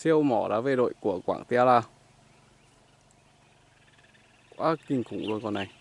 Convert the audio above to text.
siêu mỏ đá về đội của Quảng Tia La, quá kinh khủng luôn con này.